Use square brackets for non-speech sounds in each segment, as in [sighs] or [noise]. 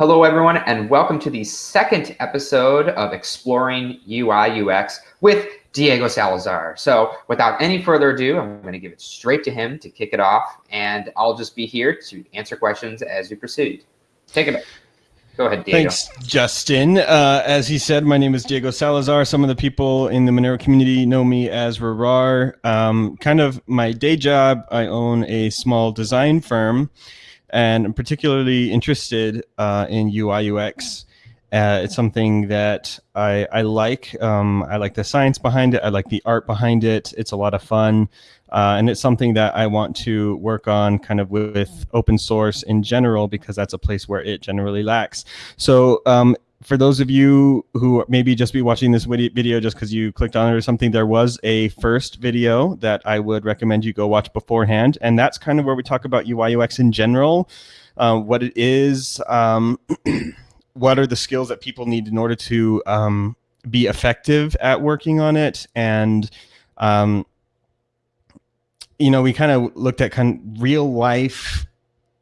Hello, everyone, and welcome to the second episode of Exploring UI UX with Diego Salazar. So without any further ado, I'm going to give it straight to him to kick it off, and I'll just be here to answer questions as we proceed. Take it. Go ahead, Diego. Thanks, Justin. Uh, as he said, my name is Diego Salazar. Some of the people in the Monero community know me as rehrar. Um, kind of my day job, I own a small design firm and I'm particularly interested uh, in UI UX. Uh, it's something that I, I like. Um, I like the science behind it. I like the art behind it. It's a lot of fun. Uh, and it's something that I want to work on kind of with, open source in general because that's a place where it generally lacks. So um, for those of you who maybe just be watching this video just because you clicked on it or something, there was a first video that I would recommend you go watch beforehand. And that's kind of where we talk about UI UX in general, uh, what it is, um, [clears throat] what are the skills that people need in order to um, be effective at working on it. And, um, you know, we kind of looked at kind of real life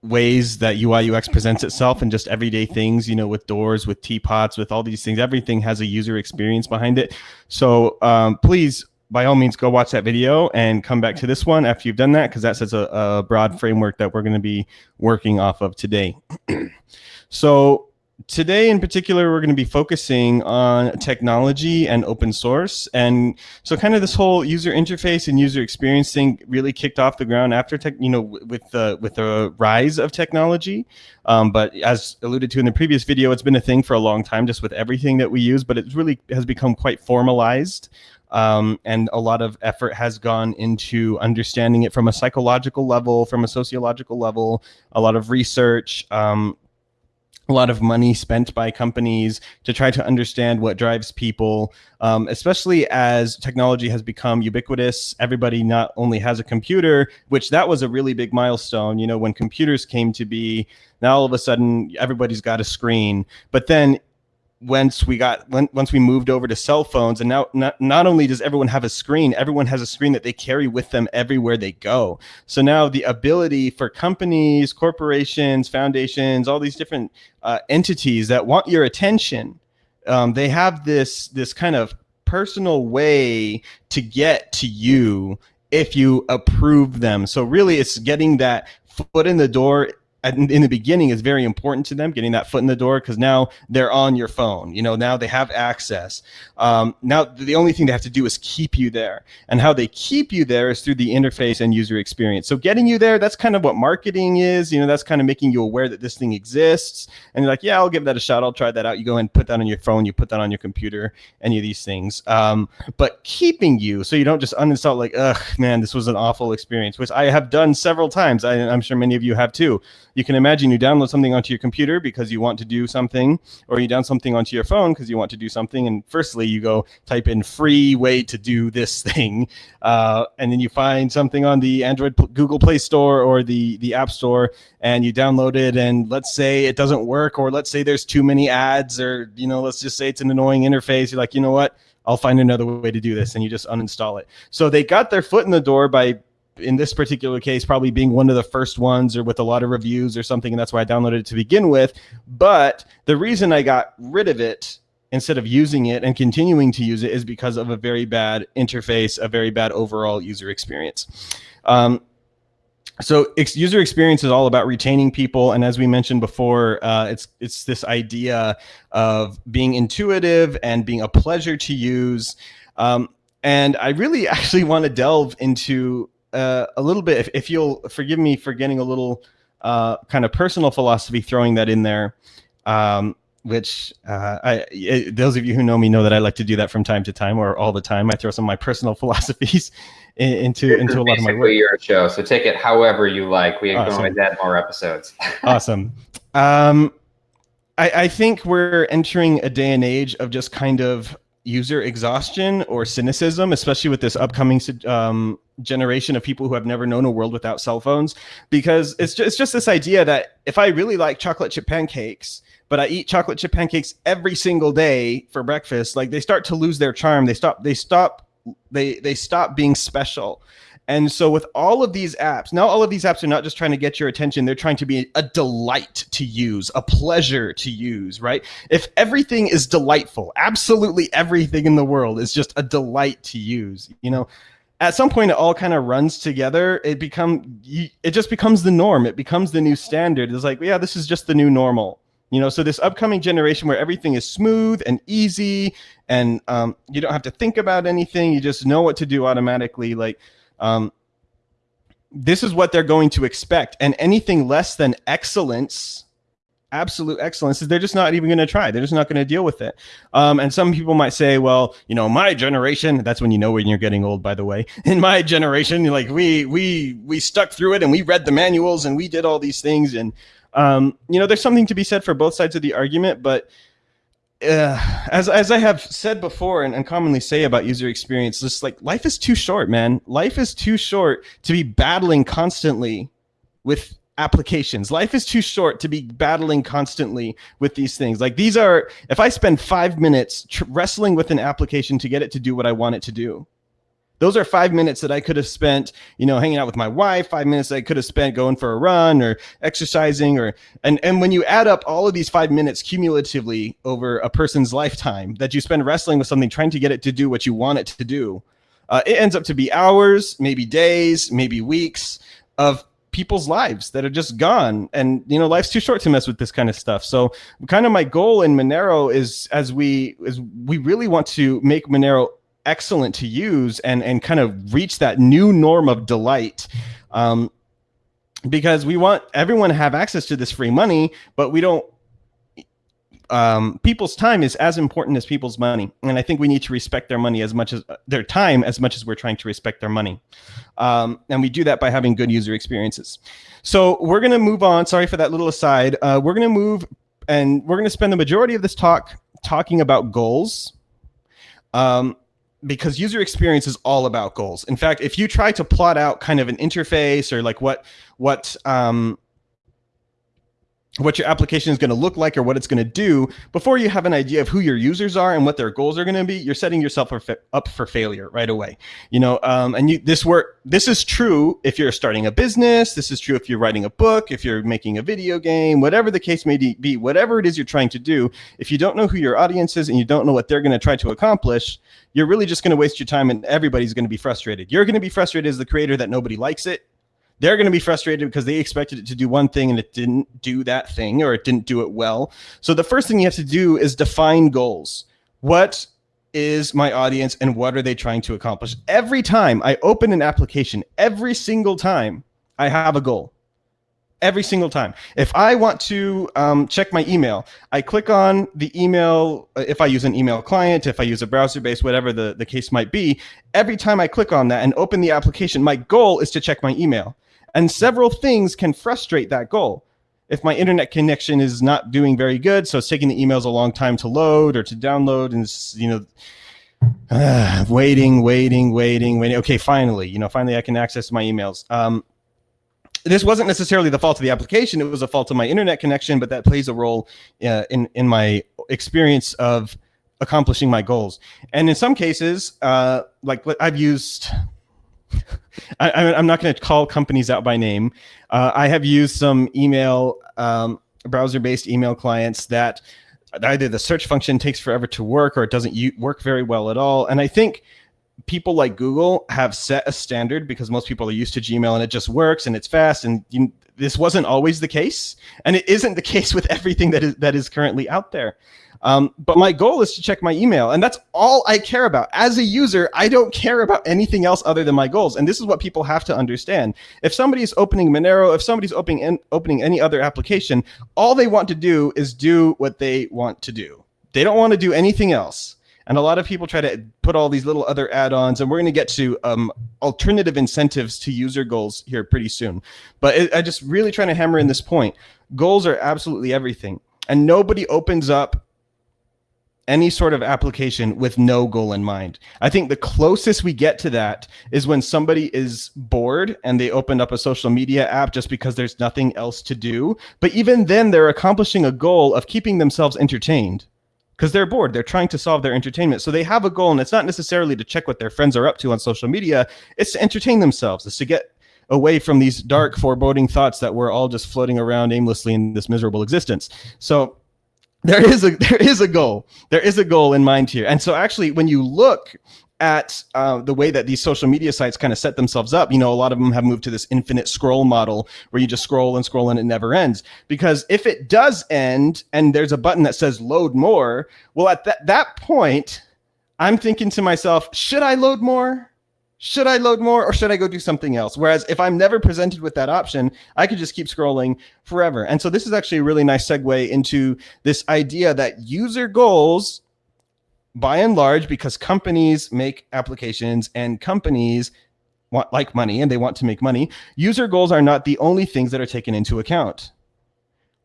ways that UI UX presents itself and just everyday things, you know, with doors, with teapots, with all these things. Everything has a user experience behind it. So um, please, by all means, go watch that video and come back to this one after you've done that, because that sets a, a broad framework that we're going to be working off of today. [clears throat] so today in particular, we're going to be focusing on technology and open source. And so kind of this whole user interface and user experience thing really kicked off the ground after tech, you know, with the, with the rise of technology. Um, but as alluded to in the previous video, it's been a thing for a long time, just with everything that we use, but it really has become quite formalized. Um, and a lot of effort has gone into understanding it from a psychological level, from a sociological level, a lot of research, um, a lot of money spent by companies to try to understand what drives people, um, especially as technology has become ubiquitous. Everybody not only has a computer, which that was a really big milestone. You know, when computers came to be, now all of a sudden everybody's got a screen. But then once we got once we moved over to cell phones and now not, not only does everyone have a screen everyone has a screen that they carry with them everywhere they go. So now the ability for companies corporations foundations all these different uh, entities that want your attention um, they have this this kind of personal way to get to you if you approve them. So really it's getting that foot in the door in the beginning is very important to them getting that foot in the door because now they're on your phone you know now they have access. Um, now the only thing they have to do is keep you there and how they keep you there is through the interface and user experience. So getting you there that's kind of what marketing is you know that's kind of making you aware that this thing exists and you're like yeah i'll give that a shot i'll try that out. You go and put that on your phone you put that on your computer any of these things. Um, but keeping you so you don't just uninstall like ugh man this was an awful experience which i have done several times I, i'm sure many of you have too you can imagine you download something onto your computer because you want to do something, or you download something onto your phone because you want to do something. And firstly, you go type in free way to do this [laughs] thing, uh, and then you find something on the Android Google Play Store or the the App Store, and you download it. And let's say it doesn't work, or let's say there's too many ads, or you know, let's just say it's an annoying interface. You're like, you know what? I'll find another way to do this, and you just uninstall it. So they got their foot in the door by in this particular case, probably being one of the first ones or with a lot of reviews or something. And that's why I downloaded it to begin with. But the reason I got rid of it instead of using it and continuing to use it is because of a very bad interface, a very bad overall user experience. Um, so ex user experience is all about retaining people, and as we mentioned before, uh, it's it's this idea of being intuitive and being a pleasure to use. Um, and I really [laughs] actually want to delve into uh, a little bit, if, if, you'll forgive me for getting a little uh, kind of personal philosophy, throwing that in there, um, which uh, I, it, those of you who know me know that I like to do that from time to time or all the time. I throw some of my personal [laughs] philosophies into this into a lot of my work. Your show, so take it however you like. We awesome. can add more episodes. [laughs] awesome. Um, I, I think we're entering a day and age of just kind of user exhaustion or cynicism, especially with this upcoming um, generation of people who have never known a world without cell phones. Because it's just, it's just this idea that if I really like chocolate chip pancakes, but I eat chocolate chip pancakes every single day for breakfast, like they start to lose their charm. They stop. They stop. They they stop being special. And so with all of these apps, now all of these apps are not just trying to get your attention, they're trying to be a delight to use, a pleasure to use, right? If everything is delightful, absolutely everything in the world is just a delight to use, you know, at some point it all kind of runs together. It become it just becomes the norm. It becomes the new standard. It's like, yeah, this is just the new normal. You know, so this upcoming generation where everything is smooth and easy and um, you don't have to think about anything. You just know what to do automatically. Like, um, this is what they're going to expect. And anything less than excellence, absolute excellence, they're just not even going to try. They're just not going to deal with it. Um, and some people might say, well, you know, my generation, that's when you know when you're getting old, by the way. [laughs] In my generation, like we, we, we stuck through it and we read the manuals and we did all these things. And, um, you know, there's something to be said for both sides of the argument, but uh, as as I have said before and, and commonly say about user experience, just like life is too short, man. Life is too short to be battling constantly with applications. Life is too short to be battling constantly with these things. Like these are, if I spend five minutes wrestling with an application to get it to do what I want it to do, those are five minutes that I could have spent, you know, hanging out with my wife, five minutes I could have spent going for a run or exercising or, and, and when you add up all of these five minutes cumulatively over a person's lifetime that you spend wrestling with something, trying to get it to do what you want it to do, uh, it ends up to be hours, maybe days, maybe weeks of people's lives that are just gone. And you know life's too short to mess with this kind of stuff. So kind of my goal in monero is as we as we really want to make monero excellent to use and and kind of reach that new norm of delight um, because we want everyone to have access to this free money but we don't um, people's time is as important as people's money. And i think we need to respect their money as much as uh, their time as much as we're trying to respect their money. Um, and we do that by having good user experiences. So we're going to move on. Sorry for that little aside. Uh, we're going to move and we're going to spend the majority of this talk talking about goals. Um, because user experience is all about goals. In fact, if you try to plot out kind of an interface or like what what um, what your application is going to look like or what it's going to do before you have an idea of who your users are and what their goals are going to be you're setting yourself up for failure right away you know um, and you this work this is true if you're starting a business this is true if you're writing a book if you're making a video game whatever the case may be whatever it is you're trying to do if you don't know who your audience is and you don't know what they're going to try to accomplish you're really just going to waste your time and everybody's going to be frustrated. You're going to be frustrated as the creator that nobody likes it they're going to be frustrated because they expected it to do one thing and it didn't do that thing or it didn't do it well. So the first thing you have to do is define goals. What is my audience and what are they trying to accomplish? Every time I open an application, every single time I have a goal. Every single time. If I want to um, check my email, I click on the email. Uh, if I use an email client, if I use a browser based, whatever the, the case might be, every time I click on that and open the application, my goal is to check my email. And several things can frustrate that goal. If my internet connection is not doing very good, so it's taking the emails a long time to load or to download, and you know, uh, [sighs] waiting, waiting, waiting, waiting. Okay, finally, you know, finally I can access my emails. Um, this wasn't necessarily the fault of the application; it was a fault of my internet connection, but that plays a role uh, in in my experience of accomplishing my goals. And in some cases, uh, like I've used [laughs] I, am not going to call companies out by name. Uh, I have used some email, um, browser-based email clients that either the search function takes forever to work or it doesn't work very well at all. And I think people like Google have set a standard because most people are used to Gmail and it just works and it's fast. And you, this wasn't always the case, and it isn't the [laughs] case with everything that is that is currently out there. Um, but my goal is to check my email, and that's all I care about. As a user, I don't care about anything else other than my goals, and this is what people have to understand. If somebody's opening Monero, if somebody's opening opening any other application, all they want to do is do what they want to do. They don't want to do anything else. And a lot of people try to put all these little other add-ons, and we're going to get to um, alternative incentives to user goals here pretty soon. But it, I just really trying to hammer in this point. Goals are absolutely everything, and nobody opens up any sort of application with no goal in mind. I think the closest we get to that is when somebody is bored and they open up a social media app just because there's nothing else to do. But even then, they're accomplishing a goal of keeping themselves entertained. Because they're bored. They're trying to solve their entertainment. So they have a goal, and it's not necessarily to check what their friends are up to on social media. It's to entertain themselves. It's to get away from these dark, foreboding thoughts that we're all just floating around aimlessly in this miserable existence. So there is a [laughs] there is a goal. There is a goal in mind here. And so actually, when you look at uh, the way that these social media sites kind of set themselves up, you know, a lot of them have moved to this infinite scroll model where you just scroll and scroll and it never ends. Because if it does end and there's a button that says load more, well, at that, that point, I'm thinking to myself, should I load more? Should I load more or should I go do something else? Whereas if I'm never presented with that option, I could just keep scrolling forever. And so this is actually a really nice segue into this idea that user goals by and large, because companies make applications and companies want like money and they want to make money, user goals are not the only things that are taken into account.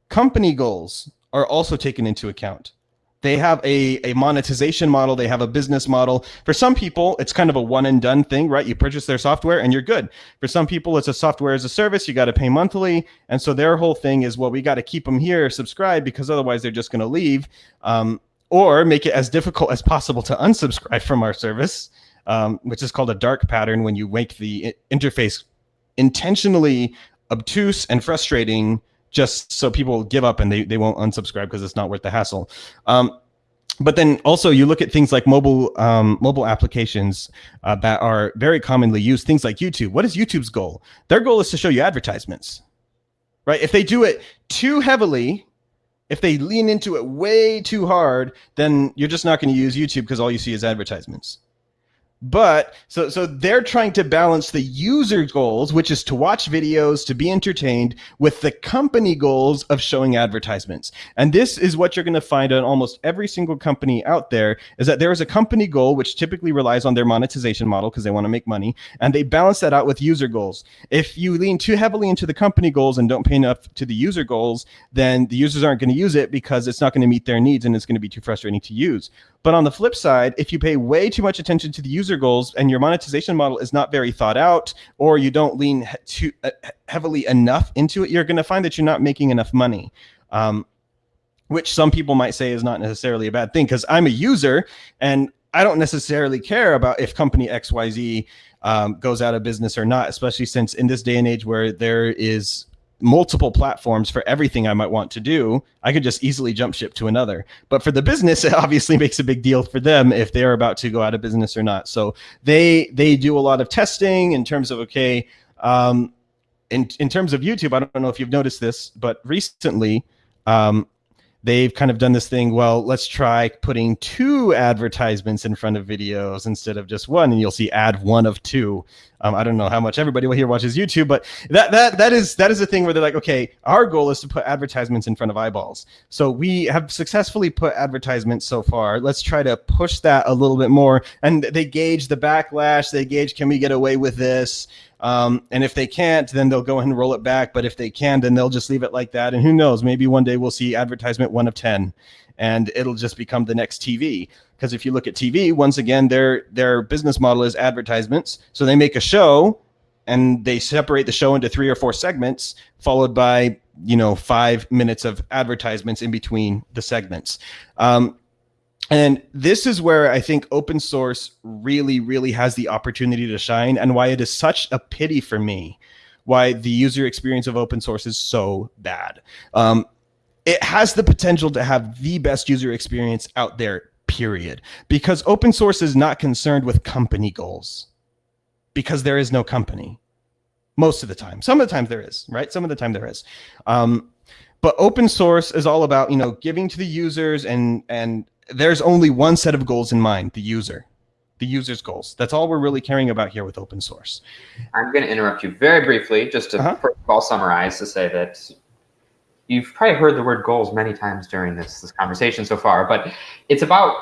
Company goals are also taken into account. They have a, a monetization model. They have a business model. For some people, it's kind of a one and done thing, right? You purchase their software and you're good. For some people, it's a software as a service. You got to pay monthly. And so their whole thing is, well, we got to keep them here, subscribe, because otherwise they're just going to leave. Um, or make it as difficult as possible to unsubscribe from our service, um, which is called a dark pattern when you make the interface intentionally obtuse and frustrating just so people give up and they, they won't unsubscribe because it's not worth the hassle. Um, but then also you look at things like mobile um, mobile applications uh, that are very commonly used, things like YouTube. What is YouTube's goal? Their goal is to show you advertisements, right? If they do it too heavily, if they lean into it way too hard, then you're just not going to use YouTube because all you see is advertisements. But so so they're trying to balance the user goals, which is to watch videos, to be entertained, with the company goals of showing advertisements. And this is what you're going to find on almost every single company out there is that there is a company goal which typically relies on their monetization model because they want to make money, and they balance that out with user goals. If you lean too heavily into the company goals and don't pay enough to the user goals, then the users aren't going to use it because it's not going to meet their needs and it's going to be too frustrating to use. But on the flip side, if you pay way too much attention to the user goals and your monetization model is not very thought out, or you don't lean too uh, heavily enough into it, you're going to find that you're not making enough money. Um, which some people might say is not necessarily a bad thing because I'm a user and I don't necessarily care about if company XYZ um, goes out of business or not, especially since in this day and age where there is multiple platforms for everything I might want to do, I could just easily jump ship to another. But for the business, [laughs] it obviously makes a big deal for them if they're about to go out of business or not. So they they do a lot of testing in terms of okay, um, in in terms of YouTube. I don't know if you've noticed this, but recently, um, they've kind of done this thing. Well, let's try putting two advertisements in front of videos instead of just one, and you'll see ad one of two. Um, I don't know how much everybody here watches YouTube, but that that that is that is a thing where they're like, okay, our goal is to put advertisements in front of eyeballs. So we have successfully put advertisements so far. Let's try to push that a little bit more. And they gauge the backlash. They gauge, can we get away with this? Um, and if they can't, then they'll go ahead and roll it back. But if they can, then they'll just leave it like that. And who knows? Maybe one day we'll see advertisement one of ten, and it'll just become the next TV. Because if you look at TV, once again, their their business model is advertisements. So they make a show, and they separate the show into three or four segments, followed by you know five minutes of advertisements in between the segments. Um, and this is where I think open source really, really has the opportunity to shine and why it is such a pity for me why the user experience of open source is so bad. Um, it has the potential to have the best user experience out there, period. Because open source is not concerned with company goals because there is no company most of the time. Some of the times there is, right? Some of the time there is. Um, but open source is all about, you know, giving to the users and, and there's only one set of goals in mind, the user, the user's goals. That's all we're really caring about here with open source. I'm going to interrupt you very briefly, just to uh-huh. first of all summarize to say that you've probably heard the word goals many times during this, this conversation so far, but it's about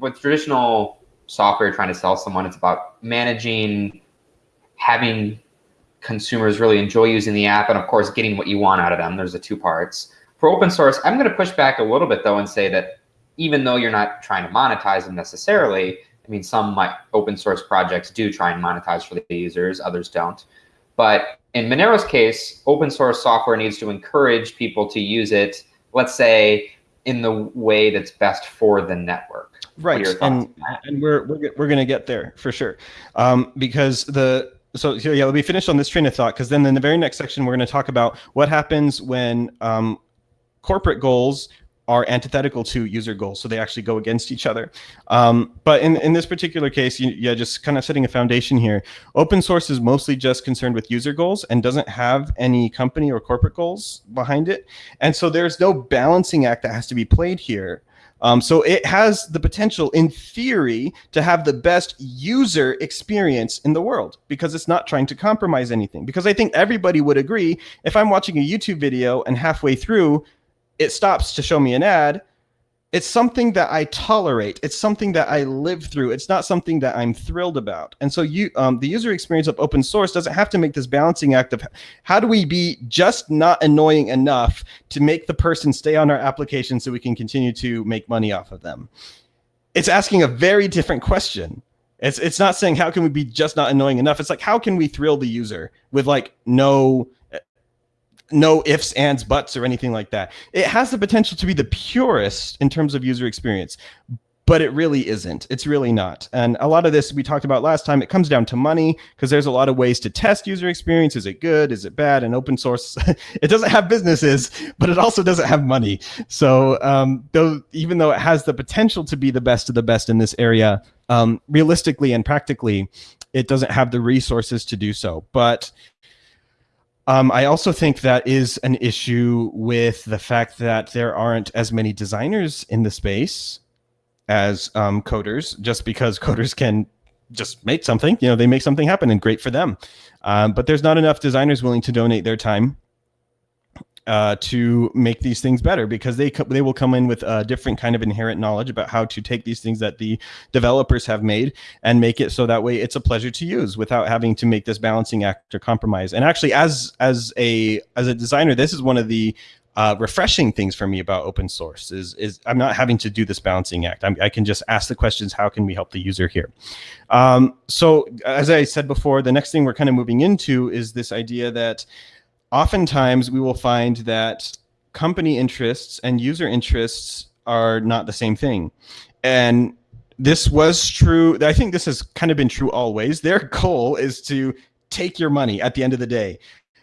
with traditional software trying to sell someone, it's about managing, having consumers really enjoy using the app, and of course, getting what you want out of them. There's the two parts. For open source, I'm going to push back a little bit though and say that even though you're not trying to monetize them necessarily, I mean, some might, open source projects do try and monetize for the users, others don't. But in Monero's case, open source software needs to encourage people to use it. Let's say in the way that's best for the network. Right, and and we're we're, we're going to get there for sure, um, because the so yeah, let me finish on this train of thought because then in the very next section we're going to talk about what happens when um, corporate goals are antithetical to user goals, so they actually go against each other. Um, but in, in this particular case, you, yeah, just kind of setting a foundation here. Open source is mostly just concerned with user goals and doesn't have any company or corporate goals behind it. And so there's no balancing act that has to be played here. Um, so it has the potential, in theory, to have the best user experience in the world because it's not trying to compromise anything. Because I think everybody would agree if I'm watching a YouTube video and halfway through it stops to show me an ad, it's something that I tolerate. It's something that I live through. It's not something that I'm thrilled about. And so you, um, the user experience of open source doesn't have to make this balancing act of how do we be just not annoying enough to make the person stay on our application so we can continue to make money off of them. It's asking a very different question. It's it's not saying how can we be just not annoying enough. It's like how can we thrill the user with like no no ifs, ands, buts, or anything like that. It has the potential to be the purest in terms of user experience, but it really isn't. It's really not. And a lot of this we talked about last time, it comes down to money because there's a lot of ways to test user experience. Is it good? Is it bad? And open source, [laughs] it doesn't have businesses, but it also doesn't have money. So um, though, even though it has the potential to be the best of the best in this area, um, realistically and practically, it doesn't have the resources to do so. But um, I also think that is an issue with the fact that there aren't as many designers in the space as um, coders, just because coders can just make something, you know, they make something happen and great for them. Um, but there's not enough designers willing to donate their time uh, to make these things better because they they will come in with a different kind of inherent knowledge about how to take these things that the developers have made and make it so that way it's a pleasure to use without having to make this balancing act or compromise. And actually, as as a as a designer, this is one of the uh, refreshing things for me about open source is is I'm not having to do this balancing act. I'm, i can just ask the questions. How can we help the user here? Um, so as I said before, the next thing we're kind of moving into is this idea that oftentimes we will find that company interests and user interests are not the same thing. And this was true. I think this has kind of been true always. Their [laughs] goal is to take your money at the end of the day.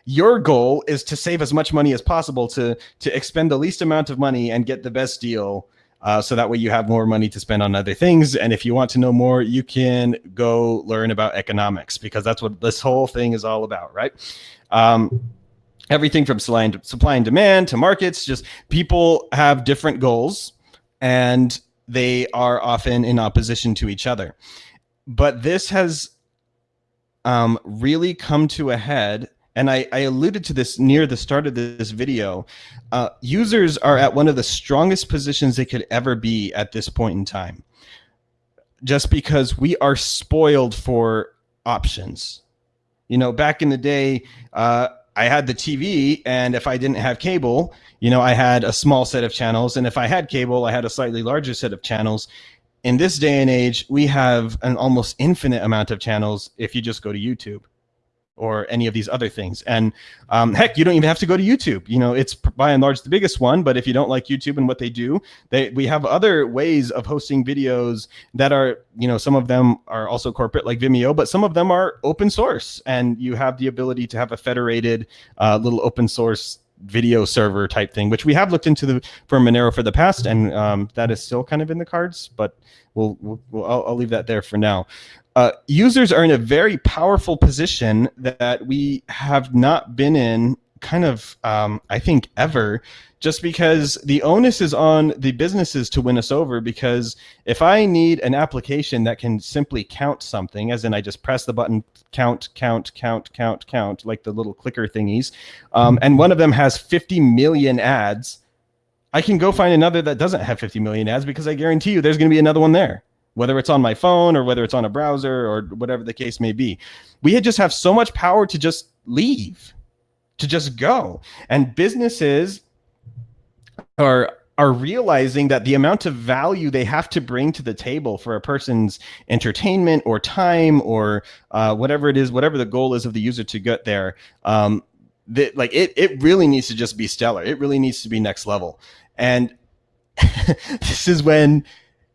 Your goal is to save as much money as possible to to expend the least amount of money and get the best deal. Uh, so that way you have more money to spend on other things. And if you want to know more, you can go learn about economics because that's what this whole thing is all about, right? Um, everything from supply and, supply and demand to markets just people have different goals and they are often in opposition to each other. But this has um, really come to a head and I, I, alluded to this near the start of this video uh, users are at one of the strongest positions they could ever be at this point in time just because we are spoiled for options. You know back in the day uh, I had the TV, and if I didn't have cable, you know, I had a small set of channels, and if I had cable, I had a slightly larger set of channels. In this day and age, we have an almost infinite amount of channels if you just go to YouTube or any of these other things. And um, heck, you don't even have to go to YouTube. You know, it's by and large the biggest one. But if you don't like YouTube and what they do, they we have other ways of hosting videos that are, you know, some of them are also corporate like Vimeo, but some of them are open source, and you have the ability to have a federated uh, little open source video server type thing, which we have looked into the for Monero for the past, and um, that is still kind of in the cards. But we'll, we'll, we'll I'll, I'll, leave that there for now uh, users are in a very powerful position that we have not been in kind of um, i think ever just because the onus is on the businesses to win us over because if i need an application that can simply count something as in i just press the button count count count count count like the little clicker thingies um, and one of them has 50 million ads i can go find another that doesn't have 50 million ads because i guarantee you there's going to be another one there whether it's on my phone or whether it's on a browser or whatever the case may be. We just have so much power to just leave, to just go. And businesses are are realizing that the amount of value they have to bring to the table for a person's entertainment or time or uh, whatever it is, whatever the goal is of the user to get there, um, that like it, it really needs to just be stellar. It really needs to be next level. And [laughs] this is when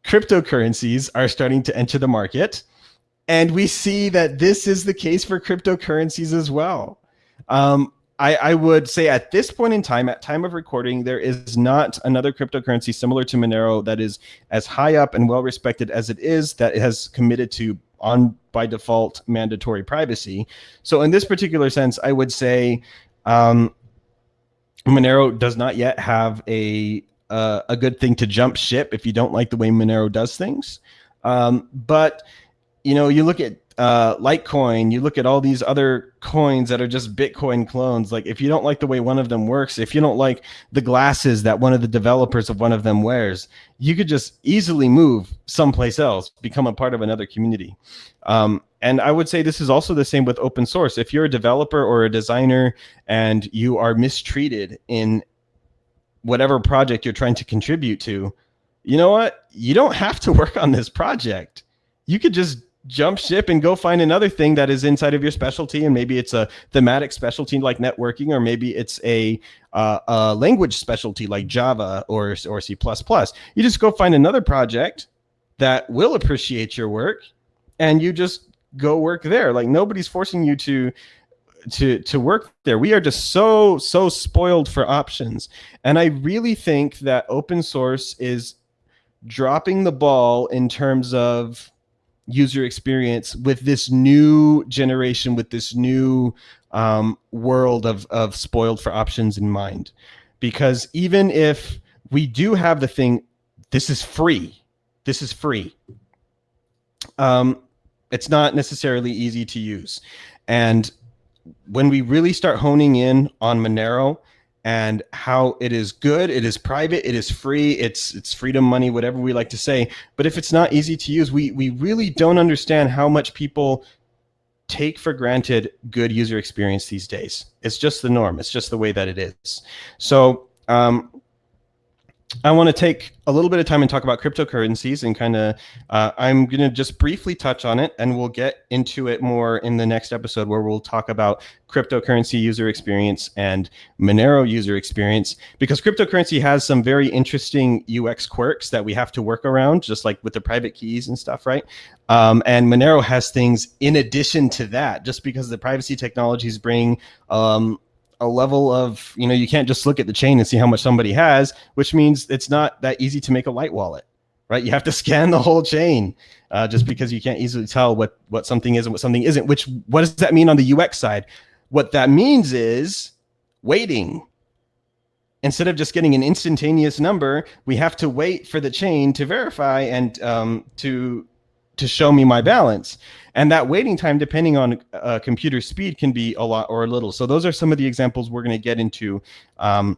cryptocurrencies are starting to enter the market. And we see that this is the case for cryptocurrencies as well. Um, I, I, would say at this point in time, at time of recording, there is not another cryptocurrency similar to Monero that is as high up and well respected as it is that it has committed to on by default mandatory privacy. So in this particular sense, I would say um, Monero does not yet have a uh, a good thing to jump ship if you don't like the way Monero does things. Um, but you know, you look at uh, Litecoin, you look at all these other coins that are just Bitcoin clones. Like, if you don't like the way one of them works, if you don't like the glasses that one of the developers of one of them wears, you could just easily move someplace else, become a part of another community. Um, and I would say this is also the same with open source. If you're a developer or a designer and you are mistreated in whatever project you're trying to contribute to, you know what? You don't have to work on this project. You could just jump ship and go find another thing that is inside of your specialty and maybe it's a thematic specialty like networking or maybe it's a, uh, a language specialty like java or, or c++ you just go find another project that will appreciate your work and you just go work there. Like nobody's forcing you to to to work there. We are just so so spoiled for options. And i really think that open source is dropping the ball in terms of user experience with this new generation, with this new um, world of, of spoiled for options in mind. Because even if we do have the thing, this is free, this is free. Um, it's not necessarily easy to use. And when we really start honing in on Monero, and how it is good, it is private, it is free, it's it's freedom money, whatever we like to say. But if it's not easy to use, we we really don't understand how much people take for granted good user experience these days. It's just the norm. It's just the way that it is. So um, I want to take a little bit of time and talk about cryptocurrencies and kind of, uh, I'm going to just briefly touch on it and we'll get into it more in the next episode where we'll talk about cryptocurrency user experience and Monero user experience because cryptocurrency has some very interesting UX quirks that we have to work around, just like with the private keys and stuff, right? Um, and Monero has things in addition to that, just because the privacy technologies bring um, a level of you know you can't just look at the chain and see how much somebody has which means it's not that easy to make a light wallet right? You have to [laughs] scan the whole chain uh, just because you can't easily tell what what something is and what something isn't which what does that mean on the ux side? What that means is waiting. Instead of just getting an instantaneous number we have to wait for the chain to verify and um, to to show me my balance. And that waiting time, depending on uh, computer speed, can be a lot or a little. So those are some of the examples we're going to get into um,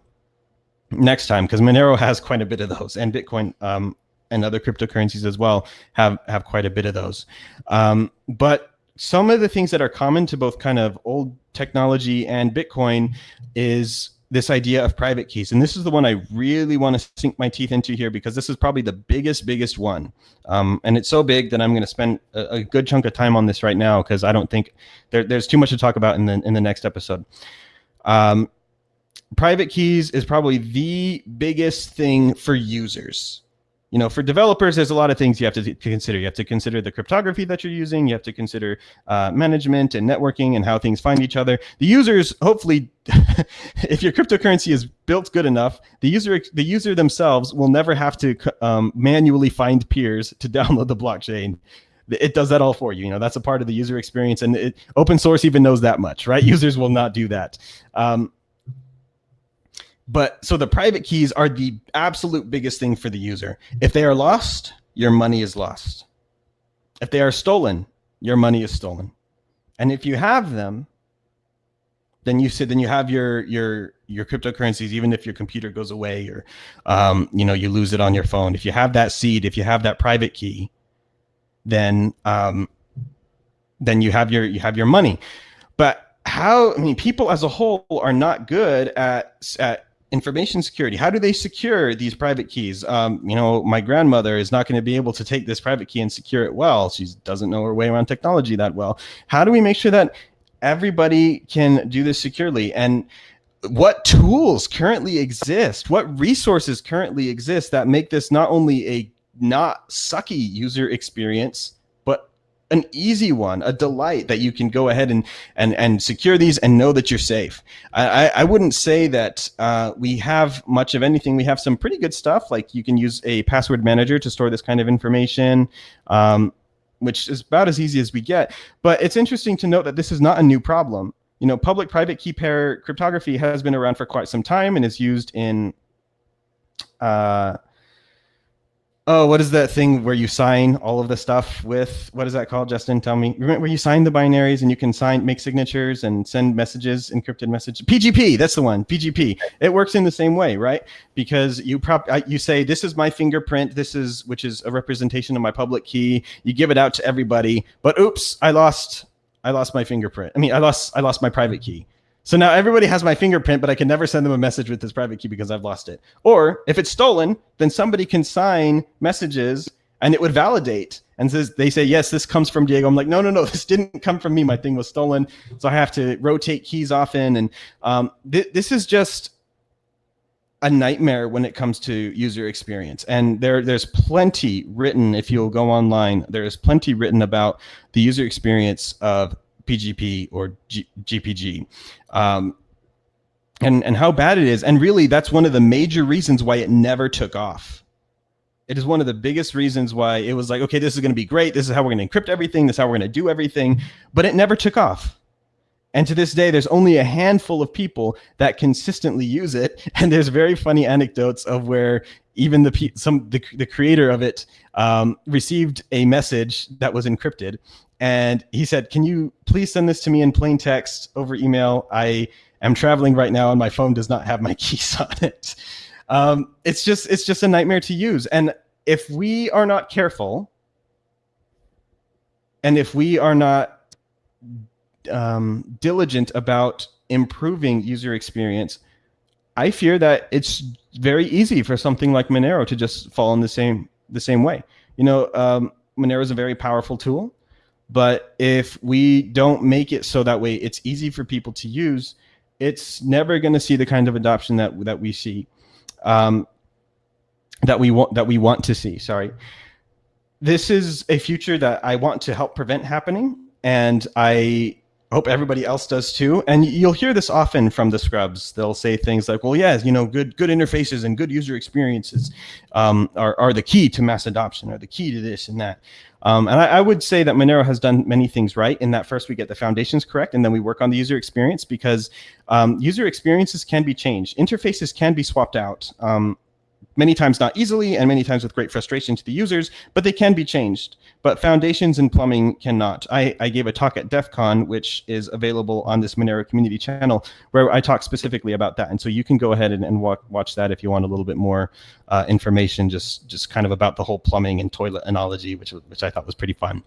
next time because Monero has quite a bit of those, and Bitcoin um, and other cryptocurrencies as well have have quite a bit of those. Um, but some of the things that are common to both kind of old technology and Bitcoin is this idea of private keys. And this is the one I really want to sink my teeth into here because this is probably the biggest, biggest one. Um, and it's so big that I'm going to spend a, a, good chunk of time on this right now because I don't think there, there's too much to talk about in the, in the next episode. Um, private keys is probably the biggest thing for users you know, for developers, there's a lot of things you have to, to, consider. You have to consider the cryptography that you're using. You have to consider uh, management and networking and how things find each other. The users, hopefully, [laughs] if your cryptocurrency is built good enough, the user the user themselves will never have to um, manually find peers to [laughs] download the blockchain it does that all for you. You know, that's a part of the user experience, and it, open source even knows that much, right? [laughs] Users will not do that. Um, but so the private keys are the absolute biggest thing for the user. If they are lost, your money is lost. If they are stolen, your money is stolen. And if you have them, then you said then you have your your your cryptocurrencies even if your computer goes away or um, you know you lose it on your phone if you have that seed if you have that private key then um, then you have your you have your money but how i mean people as a whole are not good at at information security. How do they secure these private keys? Um, you know, my grandmother is not going to be able to take this private key and secure it well. She doesn't know her way around technology that well. How do we make sure that everybody can do this securely? And what tools currently exist, what resources currently exist that make this not only a not sucky user experience, an easy one, a delight that you can go ahead and and and secure these and know that you're safe. I, I wouldn't say that uh, we have much of anything. We have some pretty good stuff, like you can use a password manager to store this kind of information. Um, which is about as easy as we get. But it's interesting to note that this is not a new problem. You know, public-private key pair cryptography has been around for quite some time and is used in uh, Oh, what is that thing where you sign all of the stuff with? What is that called, Justin? Tell me. Remember where you sign the binaries and you can sign, make signatures and send messages, encrypted messages. PGP, that's the one. PGP. It works in the same way, right? Because you prop, you say this is my fingerprint. This is which is a representation of my public key. You give it out to everybody, but oops, I lost, I lost my fingerprint. I mean, I lost, I lost my private key. So now everybody has my fingerprint, but I can never send them a message with this private key because I've lost it. Or if it's stolen, then somebody can sign messages and it would validate and says they say yes this comes from diego. I'm like no no no this didn't come from me. My thing was stolen. So i have to rotate keys often. And um, th this is just a nightmare when it comes to user experience. And there there's plenty written if you'll go online there's plenty written about the user experience of PGP or G GPG. Um, and, and how bad it is. And really, that's one of the major reasons why it never took off. It is one of the biggest reasons why it was like, okay, this is going to be great. This is how we're going to encrypt everything. This is how we're going to do everything. But it never took off. And to this day, there's only a handful of people that consistently use it. [laughs] And there's very funny anecdotes of where even the some the, the creator of it um, received a message that was encrypted, and he said, "Can you please send this to me in plain text over email? I am traveling right now, and my phone does not have my [laughs] keys on it." Um, it's just it's just a nightmare to use, and if we are not careful, and if we are not um, diligent about improving user experience, I fear that it's very easy for something like Monero to just fall in the same the same way. You know, um, Monero is a very powerful tool. But if we don't make it so that way it's easy for people to use, it's never going to see the kind of adoption that that we see, um, that we want that we want to see. Sorry, this is a future that I want to help prevent happening, and I hope everybody else does too. And you'll hear this often from the scrubs. They'll say things like, well, yeah, you know, good good interfaces and good user experiences um, are, are the key to mass adoption, or the key to this and that. Um, and I, I, would say that Monero has done many things right in that first we get the foundations correct and then we work on the user experience because um, user experiences can be changed. Interfaces can be swapped out. Um, many times not easily and many times with great frustration to the users, but they can be changed. But foundations and plumbing cannot. I, I gave a talk at DEF CON, which is available on this Monero community channel, where I talk specifically about that. And so you can go ahead and, and walk, watch that if you want a little bit more uh, information, just, just kind of about the whole plumbing and toilet analogy, which, which I thought was pretty fun.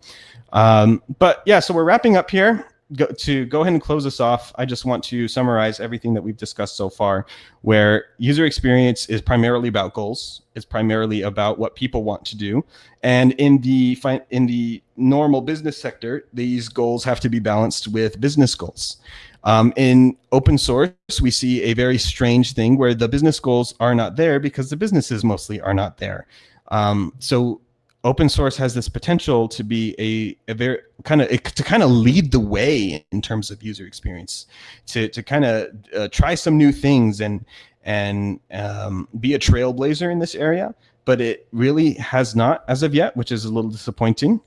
Um, but yeah, so we're wrapping up here go, to go ahead and close us off, I just want to summarize everything that we've discussed so far, where user experience is primarily about goals. It's primarily about what people want to do. And in the, in the normal business sector, these goals have to be balanced with business goals. Um, in open source, we see a very strange thing where the business goals are not there because the businesses mostly are not there. Um, so open source has this potential to be a, a very kind of to kind of lead the way in terms of user experience, to to kind of uh, try some new things and and um, be a trailblazer in this area. But it really has not as of yet, which is a little disappointing.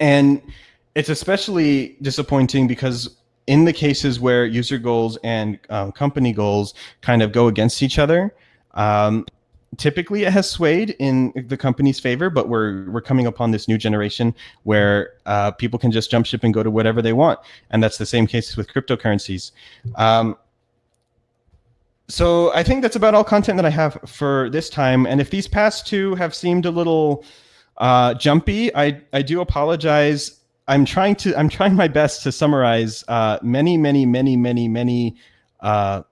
And it's especially disappointing because in the cases where user goals and um, company goals kind of go against each other, um, typically it has swayed in the company's favor, but we're we're coming upon this new generation where uh, people can just jump ship and go to whatever they want, and that's the same case with cryptocurrencies. Um, so I think that's about all content that I have for this time. And if these past two have seemed a little uh, jumpy, I I do apologize. I'm trying to I'm trying my best to summarize uh, many many many many many uh,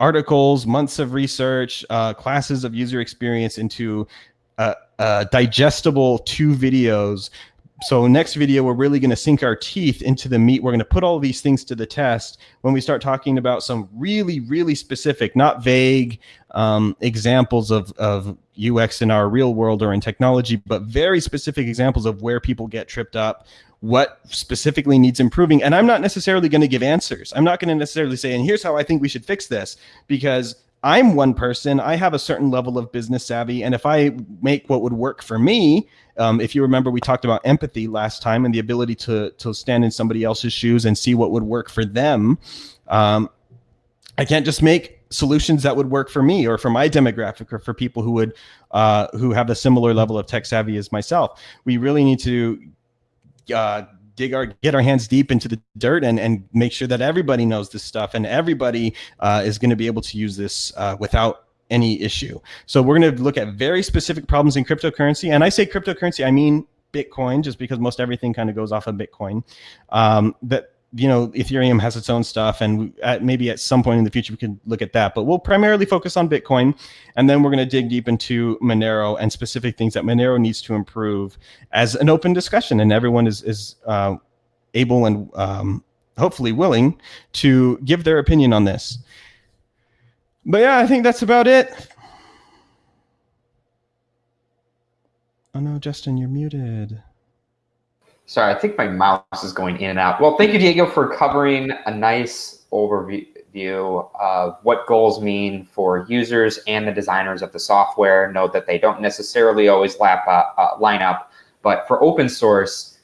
articles, months of research, uh, classes of user experience into uh, uh, digestible two videos so next video, we're really going to sink our teeth into the meat. We're going to put all these things to the test when we start talking about some really, really specific, not vague um, examples of, of UX in our real world or in technology, but very specific examples of where people get tripped up, what specifically needs improving. And I'm not necessarily going to give answers. I'm not going to necessarily say, and here's how I think we should fix this, because I'm one person. I have a certain level of business savvy. And if I make what would work for me, um, if you remember, we talked about empathy last time and the ability to, to stand in somebody else's shoes and see what would work for them. Um, I can't just make solutions that would work for me or for my demographic or for people who would uh, who have a similar level of tech savvy as myself. We really need to uh, dig our get our hands deep into the dirt and and make sure that everybody knows this stuff and everybody uh, is going to be able to use this uh, without any issue. So we're going to look at very specific problems in cryptocurrency, and I say cryptocurrency, I mean Bitcoin, just because most everything kind of goes off of Bitcoin. Um, that you know, Ethereum has its own stuff, and at, maybe at some point in the future we can look at that. But we'll primarily focus on Bitcoin, and then we're going to dig deep into Monero and specific things that Monero needs to improve as an open discussion, and everyone is is uh, able and um, hopefully willing to give their opinion on this. But yeah, I think that's about it. Oh no, Justin, you're muted. Sorry, I think my mouse is going in and out. Well, thank you, Diego, for covering a nice overview of what goals mean for users and the designers of the software. Note that they don't necessarily always lap, uh, uh, line up, but for open source,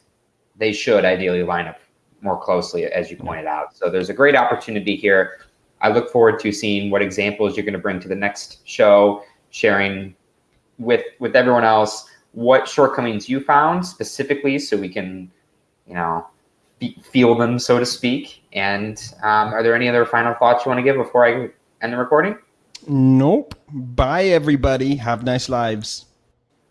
they should ideally line up more closely, as you pointed out. So there's a great opportunity here. I look forward to seeing what examples you're going to bring to the next show, sharing with with everyone else what shortcomings you found specifically so we can, you know, feel them, so to speak. And um, are there any other final thoughts you want to give before I end the recording? Nope. Bye, everybody. Have nice lives.